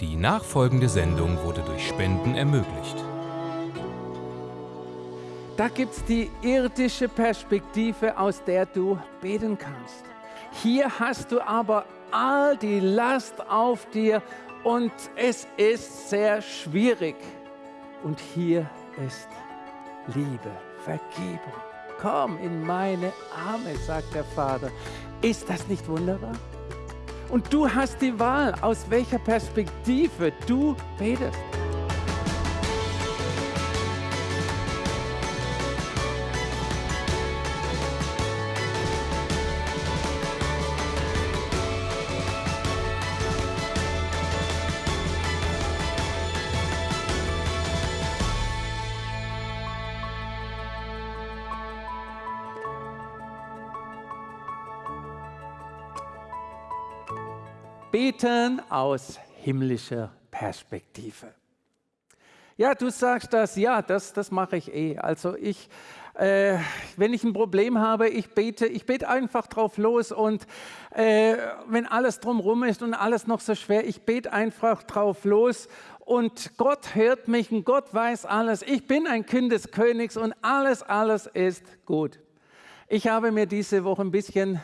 Die nachfolgende Sendung wurde durch Spenden ermöglicht. Da gibt es die irdische Perspektive, aus der du beten kannst. Hier hast du aber all die Last auf dir und es ist sehr schwierig. Und hier ist Liebe, Vergebung. Komm in meine Arme, sagt der Vater. Ist das nicht wunderbar? Und du hast die Wahl, aus welcher Perspektive du betest. Beten aus himmlischer Perspektive. Ja, du sagst das, ja, das, das mache ich eh. Also ich, äh, wenn ich ein Problem habe, ich bete, ich bete einfach drauf los und äh, wenn alles drumherum ist und alles noch so schwer, ich bete einfach drauf los und Gott hört mich und Gott weiß alles. Ich bin ein Kind des Königs und alles, alles ist gut. Ich habe mir diese Woche ein bisschen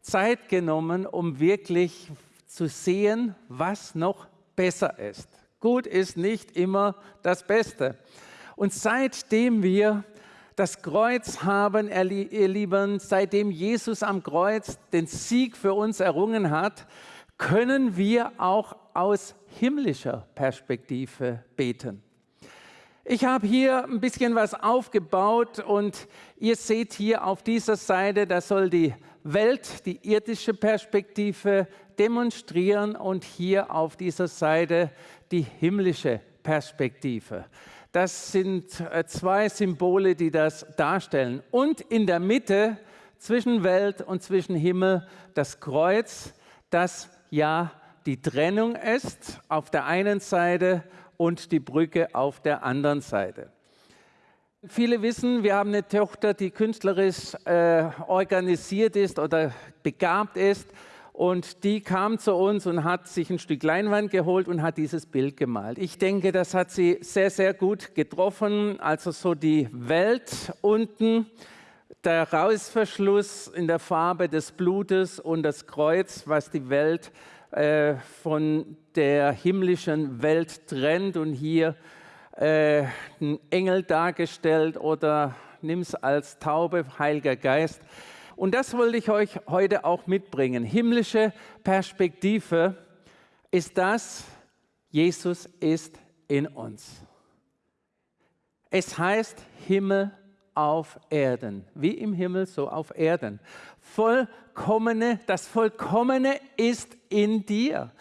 Zeit genommen, um wirklich zu sehen, was noch besser ist. Gut ist nicht immer das Beste. Und seitdem wir das Kreuz haben, ihr Lieben, seitdem Jesus am Kreuz den Sieg für uns errungen hat, können wir auch aus himmlischer Perspektive beten. Ich habe hier ein bisschen was aufgebaut und ihr seht hier auf dieser Seite, da soll die Welt, die irdische Perspektive demonstrieren und hier auf dieser Seite die himmlische Perspektive. Das sind äh, zwei Symbole, die das darstellen. Und in der Mitte zwischen Welt und zwischen Himmel das Kreuz, das ja die Trennung ist auf der einen Seite und die Brücke auf der anderen Seite. Viele wissen, wir haben eine Tochter, die künstlerisch äh, organisiert ist oder begabt ist. Und die kam zu uns und hat sich ein Stück Leinwand geholt und hat dieses Bild gemalt. Ich denke, das hat sie sehr, sehr gut getroffen. Also so die Welt unten, der Rausverschluss in der Farbe des Blutes und das Kreuz, was die Welt äh, von der himmlischen Welt trennt. Und hier äh, ein Engel dargestellt oder nimm es als Taube, Heiliger Geist. Und das wollte ich euch heute auch mitbringen. Himmlische Perspektive ist das, Jesus ist in uns. Es heißt Himmel auf Erden, wie im Himmel, so auf Erden. Vollkommene, das Vollkommene ist in dir.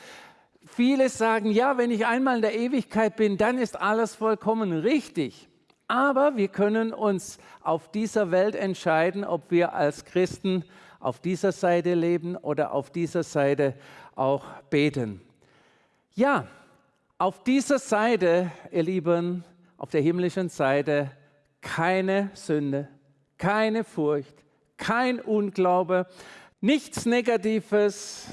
Viele sagen, ja, wenn ich einmal in der Ewigkeit bin, dann ist alles vollkommen richtig. Aber wir können uns auf dieser Welt entscheiden, ob wir als Christen auf dieser Seite leben oder auf dieser Seite auch beten. Ja, auf dieser Seite, ihr Lieben, auf der himmlischen Seite, keine Sünde, keine Furcht, kein Unglaube, nichts Negatives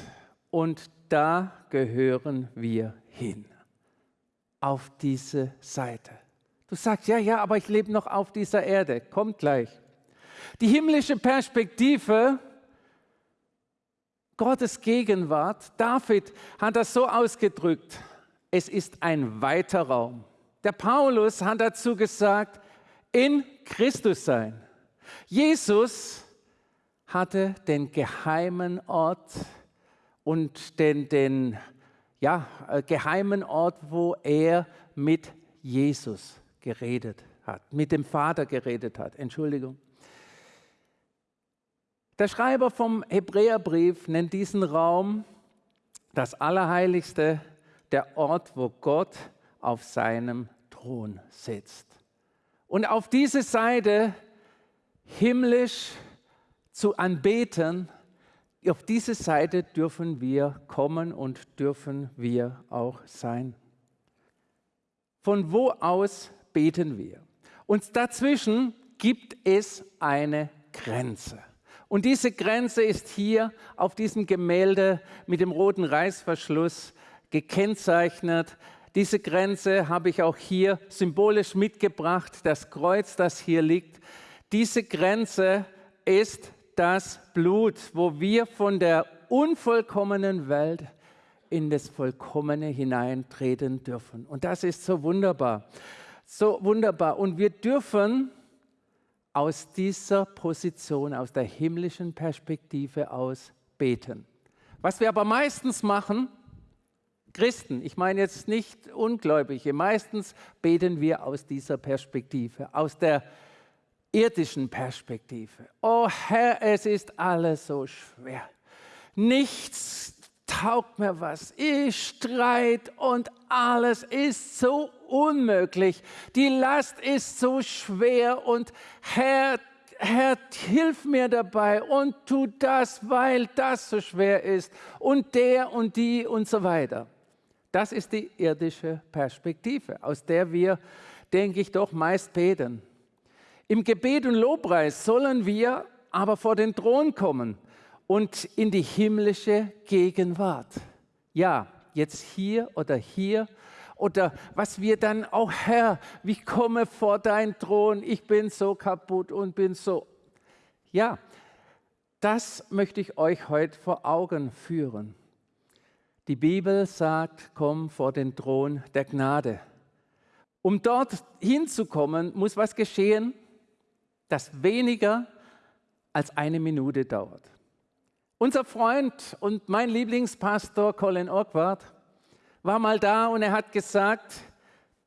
und da gehören wir hin, auf diese Seite. Du sagst, ja, ja, aber ich lebe noch auf dieser Erde. Kommt gleich. Die himmlische Perspektive, Gottes Gegenwart, David hat das so ausgedrückt, es ist ein weiter Raum. Der Paulus hat dazu gesagt, in Christus sein. Jesus hatte den geheimen Ort und den, den ja, äh, geheimen Ort, wo er mit Jesus geredet hat, mit dem Vater geredet hat. Entschuldigung. Der Schreiber vom Hebräerbrief nennt diesen Raum das Allerheiligste, der Ort, wo Gott auf seinem Thron sitzt. Und auf diese Seite himmlisch zu anbeten, auf diese Seite dürfen wir kommen und dürfen wir auch sein. Von wo aus beten wir? Und dazwischen gibt es eine Grenze. Und diese Grenze ist hier auf diesem Gemälde mit dem roten Reißverschluss gekennzeichnet. Diese Grenze habe ich auch hier symbolisch mitgebracht, das Kreuz, das hier liegt. Diese Grenze ist das Blut, wo wir von der unvollkommenen Welt in das Vollkommene hineintreten dürfen. Und das ist so wunderbar, so wunderbar. Und wir dürfen aus dieser Position, aus der himmlischen Perspektive aus beten. Was wir aber meistens machen, Christen, ich meine jetzt nicht Ungläubige, meistens beten wir aus dieser Perspektive, aus der irdischen Perspektive. Oh Herr, es ist alles so schwer. Nichts taugt mir was. Ich streit und alles ist so unmöglich. Die Last ist so schwer und Herr, Herr, hilf mir dabei und tu das, weil das so schwer ist und der und die und so weiter. Das ist die irdische Perspektive, aus der wir, denke ich, doch meist beten. Im Gebet und Lobpreis sollen wir aber vor den Thron kommen und in die himmlische Gegenwart. Ja, jetzt hier oder hier oder was wir dann auch, Herr, wie komme vor dein Thron, ich bin so kaputt und bin so. Ja, das möchte ich euch heute vor Augen führen. Die Bibel sagt, komm vor den Thron der Gnade. Um dort hinzukommen, muss was geschehen, das weniger als eine Minute dauert. Unser Freund und mein Lieblingspastor Colin Orkwart war mal da und er hat gesagt,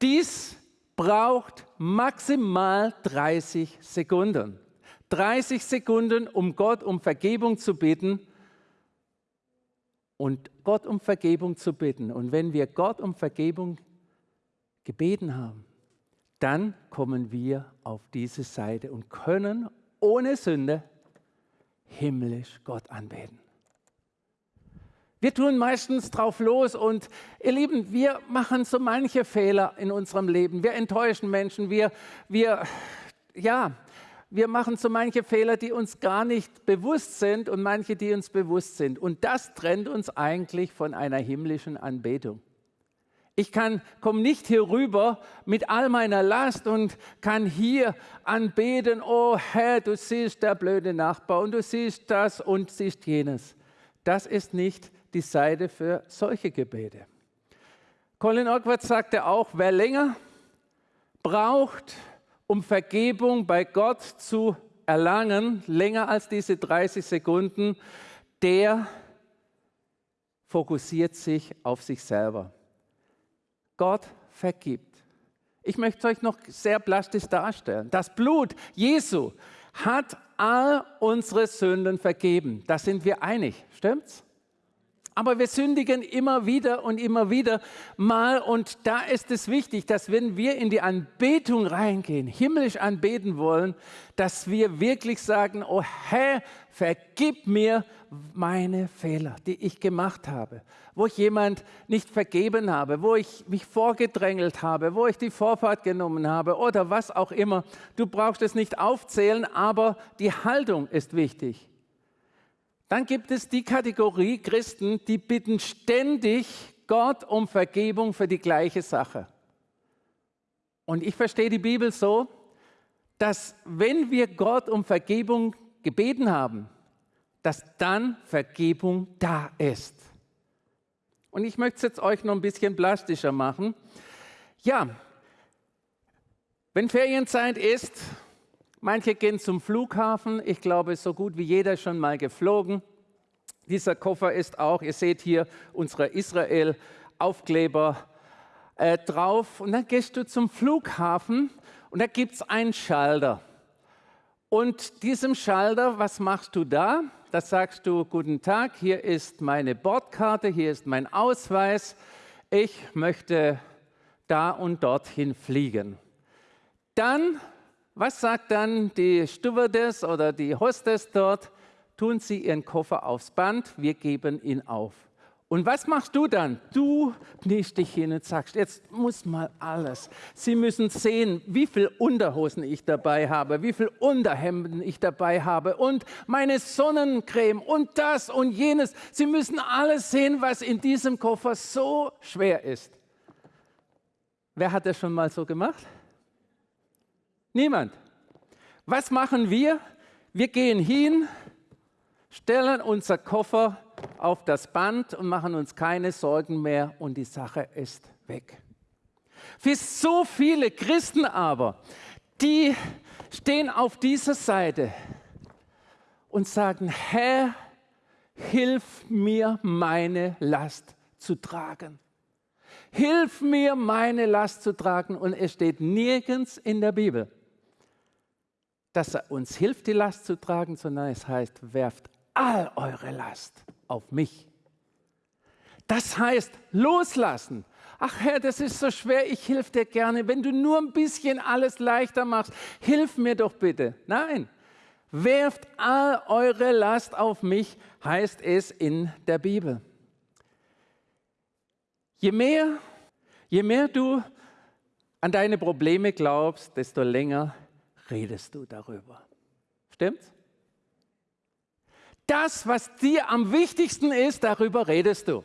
dies braucht maximal 30 Sekunden. 30 Sekunden, um Gott um Vergebung zu bitten und Gott um Vergebung zu bitten. Und wenn wir Gott um Vergebung gebeten haben, dann kommen wir auf diese Seite und können ohne Sünde himmlisch Gott anbeten. Wir tun meistens drauf los und ihr Lieben, wir machen so manche Fehler in unserem Leben. Wir enttäuschen Menschen, wir, wir, ja, wir machen so manche Fehler, die uns gar nicht bewusst sind und manche, die uns bewusst sind. Und das trennt uns eigentlich von einer himmlischen Anbetung. Ich kann, komme nicht hier rüber mit all meiner Last und kann hier anbeten, oh Herr, du siehst der blöde Nachbar und du siehst das und siehst jenes. Das ist nicht die Seite für solche Gebete. Colin Orkwart sagte auch, wer länger braucht, um Vergebung bei Gott zu erlangen, länger als diese 30 Sekunden, der fokussiert sich auf sich selber. Gott vergibt. Ich möchte es euch noch sehr plastisch darstellen. Das Blut Jesu hat all unsere Sünden vergeben. Da sind wir einig, stimmt's? Aber wir sündigen immer wieder und immer wieder mal. Und da ist es wichtig, dass wenn wir in die Anbetung reingehen, himmlisch anbeten wollen, dass wir wirklich sagen, oh Herr, vergib mir meine Fehler, die ich gemacht habe, wo ich jemand nicht vergeben habe, wo ich mich vorgedrängelt habe, wo ich die Vorfahrt genommen habe oder was auch immer. Du brauchst es nicht aufzählen, aber die Haltung ist wichtig. Dann gibt es die Kategorie Christen, die bitten ständig Gott um Vergebung für die gleiche Sache. Und ich verstehe die Bibel so, dass wenn wir Gott um Vergebung gebeten haben, dass dann Vergebung da ist. Und ich möchte es jetzt euch noch ein bisschen plastischer machen. Ja, wenn Ferienzeit ist, Manche gehen zum Flughafen. Ich glaube, so gut wie jeder schon mal geflogen. Dieser Koffer ist auch, ihr seht hier unsere Israel-Aufkleber äh, drauf. Und dann gehst du zum Flughafen und da gibt es einen Schalter. Und diesem Schalter, was machst du da? Da sagst du, guten Tag, hier ist meine Bordkarte, hier ist mein Ausweis. Ich möchte da und dorthin fliegen. Dann was sagt dann die Stewardess oder die Hostess dort? Tun Sie Ihren Koffer aufs Band, wir geben ihn auf. Und was machst du dann? Du kniest dich hin und sagst, jetzt muss mal alles. Sie müssen sehen, wie viel Unterhosen ich dabei habe, wie viel Unterhemden ich dabei habe und meine Sonnencreme und das und jenes. Sie müssen alles sehen, was in diesem Koffer so schwer ist. Wer hat das schon mal so gemacht? Niemand. Was machen wir? Wir gehen hin, stellen unser Koffer auf das Band und machen uns keine Sorgen mehr und die Sache ist weg. Für so viele Christen aber, die stehen auf dieser Seite und sagen, Herr, hilf mir, meine Last zu tragen. Hilf mir, meine Last zu tragen. Und es steht nirgends in der Bibel, dass er uns hilft, die Last zu tragen, sondern es heißt, werft all eure Last auf mich. Das heißt, loslassen. Ach Herr, das ist so schwer, ich helfe dir gerne. Wenn du nur ein bisschen alles leichter machst, hilf mir doch bitte. Nein, werft all eure Last auf mich, heißt es in der Bibel. Je mehr, je mehr du an deine Probleme glaubst, desto länger redest du darüber. Stimmt's? Das, was dir am wichtigsten ist, darüber redest du.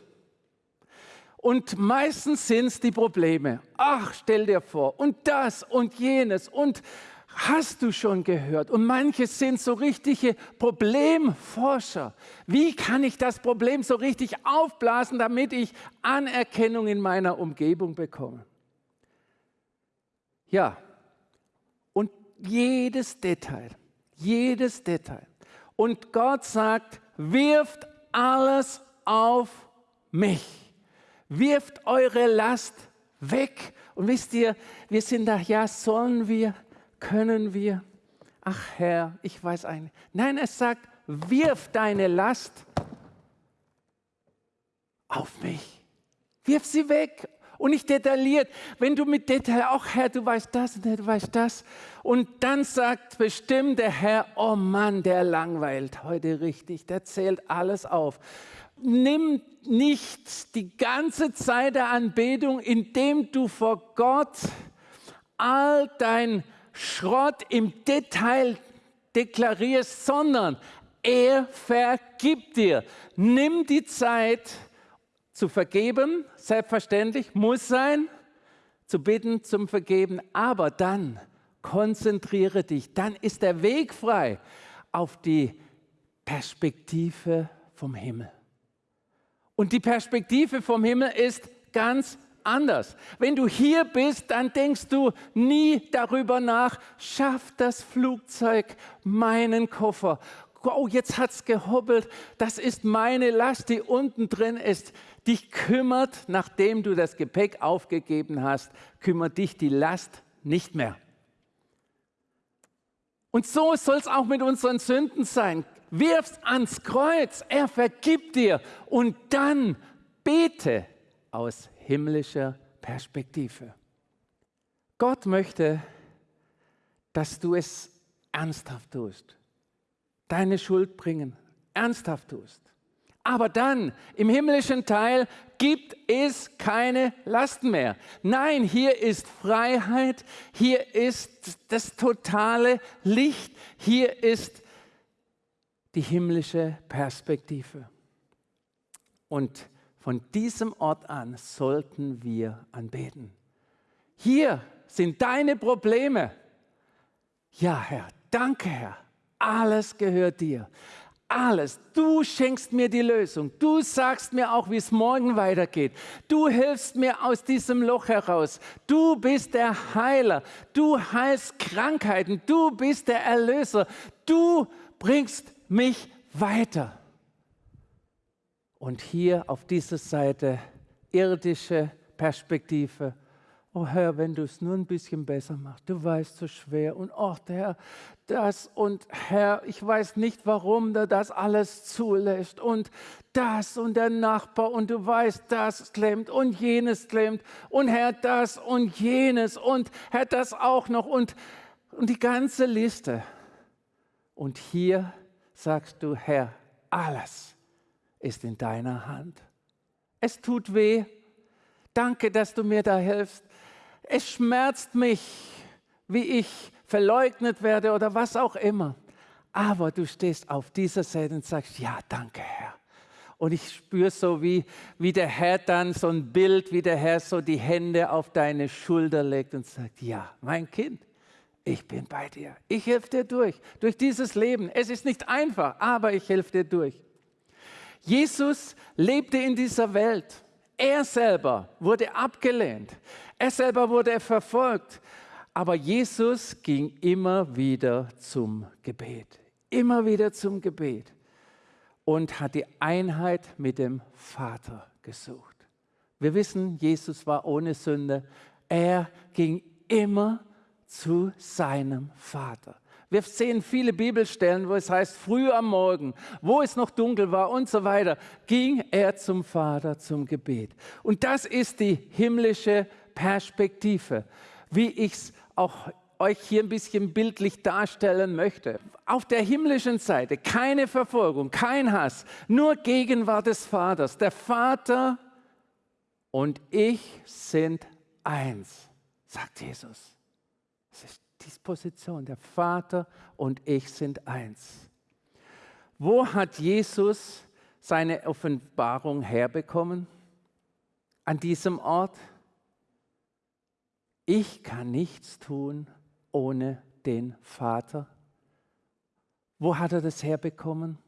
Und meistens sind es die Probleme. Ach, stell dir vor, und das und jenes und hast du schon gehört. Und manche sind so richtige Problemforscher. Wie kann ich das Problem so richtig aufblasen, damit ich Anerkennung in meiner Umgebung bekomme? Ja, jedes Detail, jedes Detail und Gott sagt, wirft alles auf mich. Wirft eure Last weg. Und wisst ihr, wir sind da, ja, sollen wir, können wir. Ach Herr, ich weiß eigentlich. Nein, es sagt, wirf deine Last auf mich. Wirf sie weg und nicht detailliert. Wenn du mit Detail, auch Herr, du weißt das und du weißt das. Und dann sagt bestimmt der Herr, oh Mann, der langweilt heute richtig, der zählt alles auf. Nimm nicht die ganze Zeit der Anbetung, indem du vor Gott all dein Schrott im Detail deklarierst, sondern er vergibt dir. Nimm die Zeit, zu vergeben, selbstverständlich, muss sein, zu bitten, zum Vergeben, aber dann konzentriere dich, dann ist der Weg frei auf die Perspektive vom Himmel. Und die Perspektive vom Himmel ist ganz anders. Wenn du hier bist, dann denkst du nie darüber nach, schafft das Flugzeug meinen Koffer? Oh, jetzt hat es gehobbelt, das ist meine Last, die unten drin ist dich kümmert, nachdem du das Gepäck aufgegeben hast, kümmert dich die Last nicht mehr. Und so soll es auch mit unseren Sünden sein. Wirf's ans Kreuz, er vergibt dir und dann bete aus himmlischer Perspektive. Gott möchte, dass du es ernsthaft tust, deine Schuld bringen, ernsthaft tust. Aber dann im himmlischen Teil gibt es keine Lasten mehr. Nein, hier ist Freiheit, hier ist das totale Licht, hier ist die himmlische Perspektive. Und von diesem Ort an sollten wir anbeten. Hier sind deine Probleme. Ja, Herr, danke, Herr. Alles gehört dir alles. Du schenkst mir die Lösung. Du sagst mir auch, wie es morgen weitergeht. Du hilfst mir aus diesem Loch heraus. Du bist der Heiler. Du heilst Krankheiten. Du bist der Erlöser. Du bringst mich weiter. Und hier auf dieser Seite irdische Perspektive Oh Herr, wenn du es nur ein bisschen besser machst, du weißt so schwer und oh Herr, das und Herr, ich weiß nicht, warum du das alles zulässt und das und der Nachbar und du weißt, das klemmt und jenes klemmt und Herr, das und jenes und Herr, das auch noch und, und die ganze Liste. Und hier sagst du, Herr, alles ist in deiner Hand. Es tut weh. Danke, dass du mir da hilfst. Es schmerzt mich, wie ich verleugnet werde oder was auch immer. Aber du stehst auf dieser Seite und sagst, ja, danke Herr. Und ich spüre so, wie, wie der Herr dann so ein Bild, wie der Herr so die Hände auf deine Schulter legt und sagt, ja, mein Kind, ich bin bei dir. Ich helfe dir durch, durch dieses Leben. Es ist nicht einfach, aber ich helfe dir durch. Jesus lebte in dieser Welt. Er selber wurde abgelehnt. Er selber wurde verfolgt. Aber Jesus ging immer wieder zum Gebet. Immer wieder zum Gebet und hat die Einheit mit dem Vater gesucht. Wir wissen, Jesus war ohne Sünde. Er ging immer zu seinem Vater. Wir sehen viele Bibelstellen, wo es heißt, früh am Morgen, wo es noch dunkel war und so weiter, ging er zum Vater zum Gebet. Und das ist die himmlische Perspektive, wie ich es auch euch hier ein bisschen bildlich darstellen möchte. Auf der himmlischen Seite keine Verfolgung, kein Hass, nur Gegenwart des Vaters. Der Vater und ich sind eins, sagt Jesus. Das ist die Position. Der Vater und ich sind eins. Wo hat Jesus seine Offenbarung herbekommen? An diesem Ort? Ich kann nichts tun ohne den Vater. Wo hat er das herbekommen?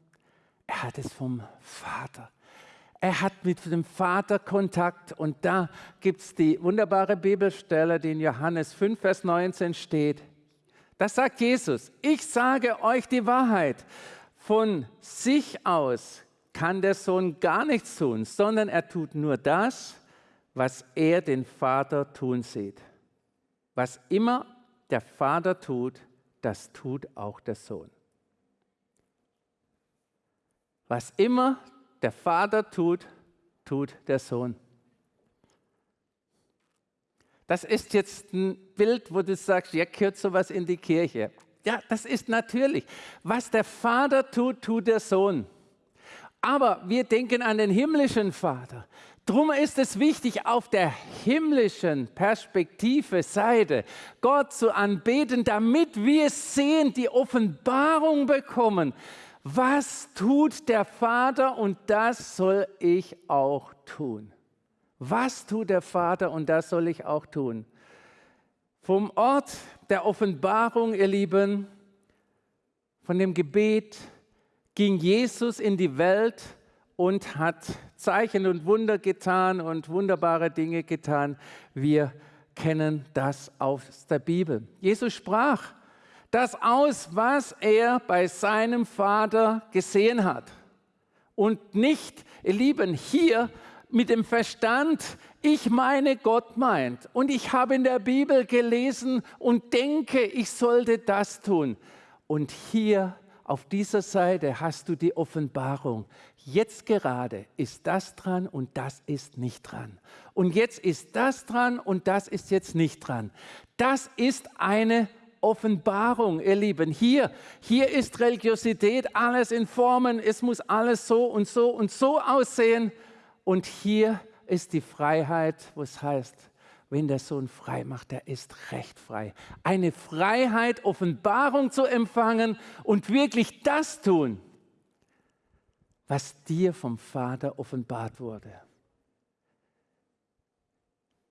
Er hat es vom Vater. Er hat mit dem Vater Kontakt und da gibt es die wunderbare Bibelstelle, die in Johannes 5, Vers 19 steht. Das sagt Jesus, ich sage euch die Wahrheit. Von sich aus kann der Sohn gar nichts tun, sondern er tut nur das, was er den Vater tun sieht. Was immer der Vater tut, das tut auch der Sohn. Was immer der Vater tut, tut der Sohn. Das ist jetzt ein Bild, wo du sagst, ja, gehört sowas in die Kirche. Ja, das ist natürlich. Was der Vater tut, tut der Sohn. Aber wir denken an den himmlischen Vater. Drum ist es wichtig, auf der himmlischen Perspektive Seite Gott zu anbeten, damit wir sehen, die Offenbarung bekommen. Was tut der Vater und das soll ich auch tun? Was tut der Vater und das soll ich auch tun? Vom Ort der Offenbarung, ihr Lieben, von dem Gebet ging Jesus in die Welt und hat Zeichen und Wunder getan und wunderbare Dinge getan. Wir kennen das aus der Bibel. Jesus sprach das aus, was er bei seinem Vater gesehen hat. Und nicht, ihr Lieben, hier mit dem Verstand, ich meine, Gott meint. Und ich habe in der Bibel gelesen und denke, ich sollte das tun. Und hier auf dieser Seite hast du die Offenbarung. Jetzt gerade ist das dran und das ist nicht dran. Und jetzt ist das dran und das ist jetzt nicht dran. Das ist eine Offenbarung, ihr Lieben. Hier, hier ist Religiosität, alles in Formen, es muss alles so und so und so aussehen. Und hier ist die Freiheit, wo es heißt, wenn der Sohn frei macht, der ist recht frei. Eine Freiheit, Offenbarung zu empfangen und wirklich das tun, was dir vom Vater offenbart wurde.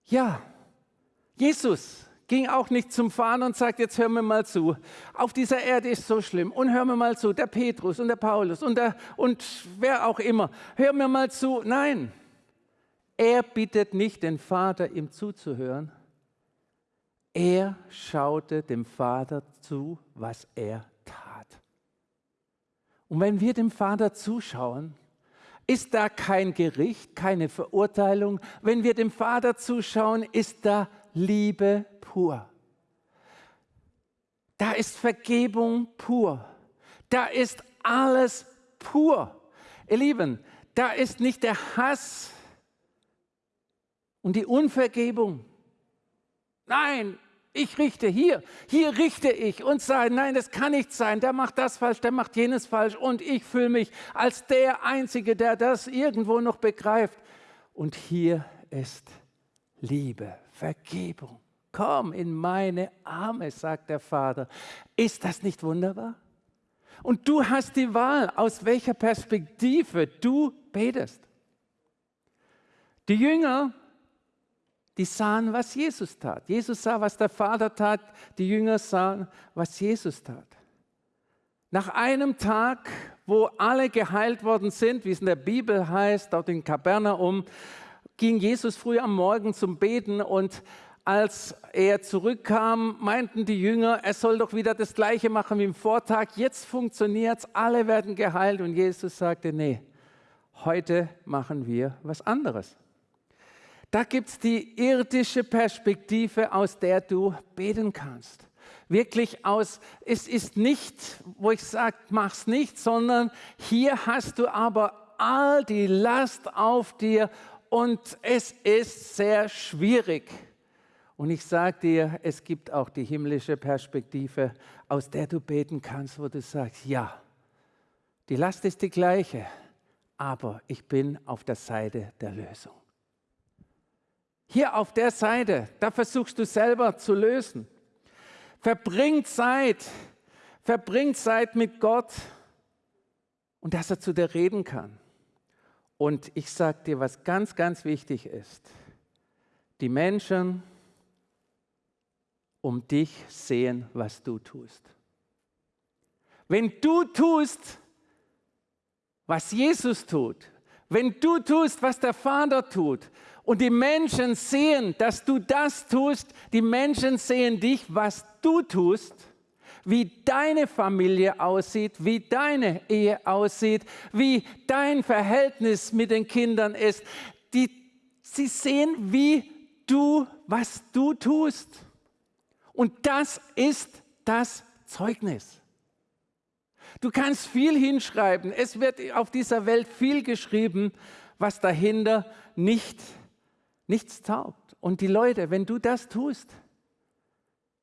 Ja, Jesus ging auch nicht zum Vater und sagt, jetzt hör mir mal zu. Auf dieser Erde ist so schlimm. Und hör mir mal zu, der Petrus und der Paulus und, der, und wer auch immer. Hör mir mal zu. Nein, er bittet nicht den Vater, ihm zuzuhören. Er schaute dem Vater zu, was er. Und wenn wir dem Vater zuschauen, ist da kein Gericht, keine Verurteilung. Wenn wir dem Vater zuschauen, ist da Liebe pur. Da ist Vergebung pur. Da ist alles pur. Ihr Lieben, da ist nicht der Hass, und die Unvergebung. Nein, ich richte hier, hier richte ich und sage, nein, das kann nicht sein, der macht das falsch, der macht jenes falsch und ich fühle mich als der Einzige, der das irgendwo noch begreift. Und hier ist Liebe, Vergebung. Komm in meine Arme, sagt der Vater. Ist das nicht wunderbar? Und du hast die Wahl, aus welcher Perspektive du betest. Die Jünger, die sahen, was Jesus tat. Jesus sah, was der Vater tat. Die Jünger sahen, was Jesus tat. Nach einem Tag, wo alle geheilt worden sind, wie es in der Bibel heißt, dort in Kapernaum, ging Jesus früh am Morgen zum Beten und als er zurückkam, meinten die Jünger, er soll doch wieder das Gleiche machen wie im Vortag. Jetzt funktioniert es, alle werden geheilt. Und Jesus sagte, nee, heute machen wir was anderes. Da gibt es die irdische Perspektive, aus der du beten kannst. Wirklich aus, es ist nicht, wo ich sage, mach's nicht, sondern hier hast du aber all die Last auf dir und es ist sehr schwierig. Und ich sage dir, es gibt auch die himmlische Perspektive, aus der du beten kannst, wo du sagst, ja, die Last ist die gleiche, aber ich bin auf der Seite der Lösung. Hier auf der Seite, da versuchst du selber zu lösen. Verbring Zeit, verbring Zeit mit Gott und dass er zu dir reden kann. Und ich sage dir, was ganz, ganz wichtig ist. Die Menschen um dich sehen, was du tust. Wenn du tust, was Jesus tut, wenn du tust, was der Vater tut, und die Menschen sehen, dass du das tust, die Menschen sehen dich, was du tust, wie deine Familie aussieht, wie deine Ehe aussieht, wie dein Verhältnis mit den Kindern ist. Die, sie sehen, wie du, was du tust. Und das ist das Zeugnis. Du kannst viel hinschreiben. Es wird auf dieser Welt viel geschrieben, was dahinter nicht, nichts taugt. Und die Leute, wenn du das tust,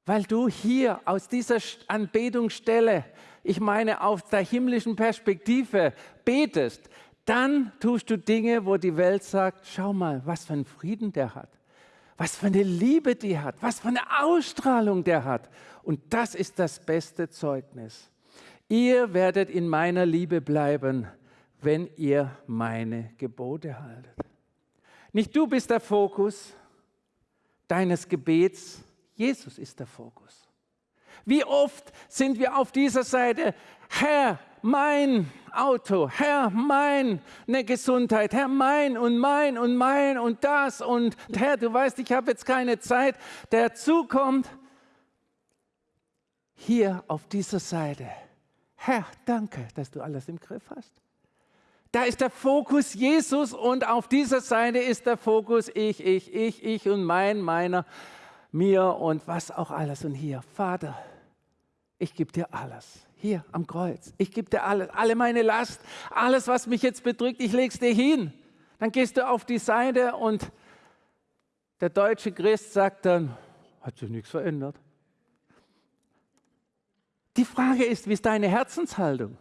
weil du hier aus dieser Anbetungsstelle, ich meine aus der himmlischen Perspektive betest, dann tust du Dinge, wo die Welt sagt, schau mal, was für einen Frieden der hat, was für eine Liebe die hat, was für eine Ausstrahlung der hat. Und das ist das beste Zeugnis. Ihr werdet in meiner Liebe bleiben, wenn ihr meine Gebote haltet. Nicht du bist der Fokus deines Gebets, Jesus ist der Fokus. Wie oft sind wir auf dieser Seite, Herr, mein Auto, Herr, meine Gesundheit, Herr, mein und mein und mein und das und Herr, du weißt, ich habe jetzt keine Zeit, der zukommt. Hier auf dieser Seite, Herr, danke, dass du alles im Griff hast. Da ist der Fokus Jesus und auf dieser Seite ist der Fokus ich, ich, ich, ich und mein, meiner mir und was auch alles. Und hier, Vater, ich gebe dir alles. Hier am Kreuz. Ich gebe dir alles, alle meine Last, alles, was mich jetzt bedrückt, ich lege es dir hin. Dann gehst du auf die Seite und der deutsche Christ sagt dann, hat sich nichts verändert. Die Frage ist, wie ist deine Herzenshaltung?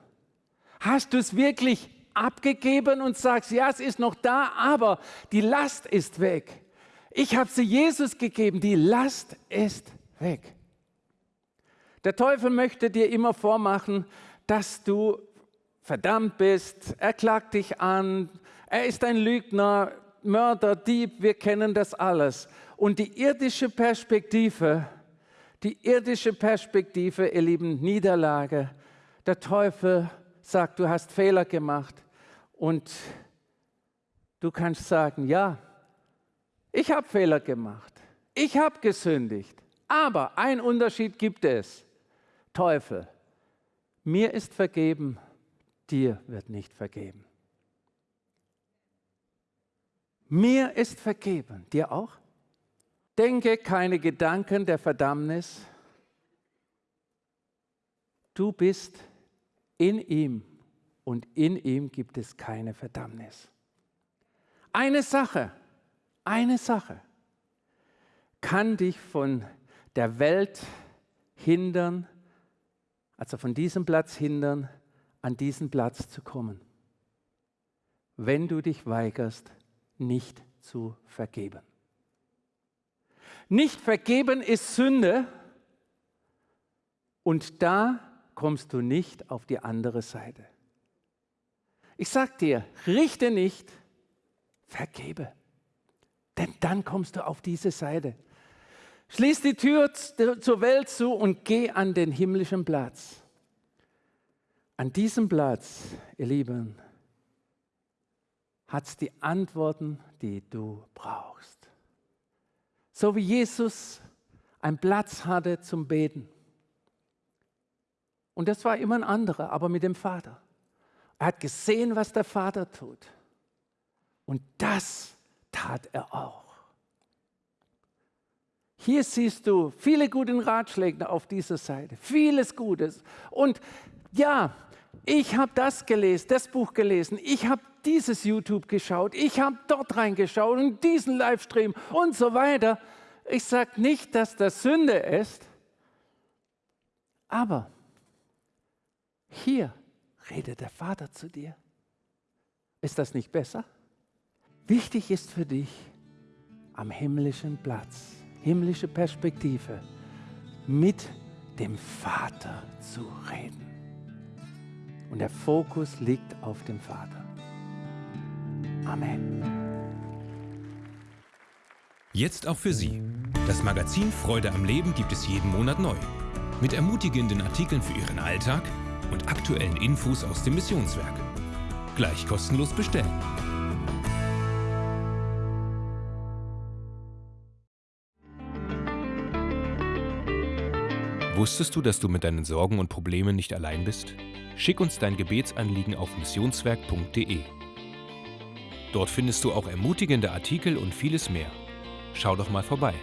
Hast du es wirklich abgegeben und sagst, ja, es ist noch da, aber die Last ist weg. Ich habe sie Jesus gegeben, die Last ist weg. Der Teufel möchte dir immer vormachen, dass du verdammt bist, er klagt dich an, er ist ein Lügner, Mörder, Dieb, wir kennen das alles. Und die irdische Perspektive, die irdische Perspektive, ihr lieben Niederlage, der Teufel sagt, du hast Fehler gemacht und du kannst sagen, ja, ich habe Fehler gemacht. Ich habe gesündigt. Aber ein Unterschied gibt es. Teufel, mir ist vergeben, dir wird nicht vergeben. Mir ist vergeben, dir auch? Denke keine Gedanken der Verdammnis. Du bist in ihm und in ihm gibt es keine Verdammnis. Eine Sache, eine Sache kann dich von der Welt hindern, also von diesem Platz hindern, an diesen Platz zu kommen. Wenn du dich weigerst, nicht zu vergeben. Nicht vergeben ist Sünde und da kommst du nicht auf die andere Seite. Ich sag dir, richte nicht, vergebe. Denn dann kommst du auf diese Seite. Schließ die Tür zur Welt zu und geh an den himmlischen Platz. An diesem Platz, ihr Lieben, hat es die Antworten, die du brauchst. So wie Jesus einen Platz hatte zum Beten. Und das war immer ein anderer, aber mit dem Vater. Er hat gesehen, was der Vater tut. Und das tat er auch. Hier siehst du viele gute Ratschläge auf dieser Seite, vieles Gutes. Und ja, ich habe das gelesen, das Buch gelesen, ich habe dieses YouTube geschaut, ich habe dort reingeschaut und diesen Livestream und so weiter. Ich sage nicht, dass das Sünde ist, aber hier redet der Vater zu dir. Ist das nicht besser? Wichtig ist für dich am himmlischen Platz, himmlische Perspektive, mit dem Vater zu reden. Und der Fokus liegt auf dem Vater. Amen. Jetzt auch für Sie. Das Magazin Freude am Leben gibt es jeden Monat neu. Mit ermutigenden Artikeln für Ihren Alltag und aktuellen Infos aus dem Missionswerk. Gleich kostenlos bestellen. Wusstest du, dass du mit deinen Sorgen und Problemen nicht allein bist? Schick uns dein Gebetsanliegen auf missionswerk.de. Dort findest du auch ermutigende Artikel und vieles mehr. Schau doch mal vorbei.